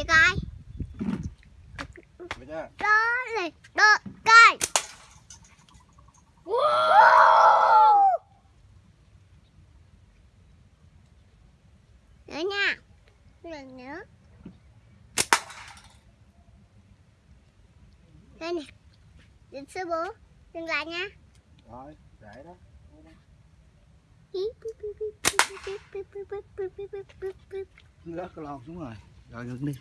Chị coi. Đó này Đó coi Nữa nha Lần nữa Đây nè Đến sư bố Dừng lại nha Rồi, để đó. Rớt cái lon xuống rồi. Rồi ngưng đi.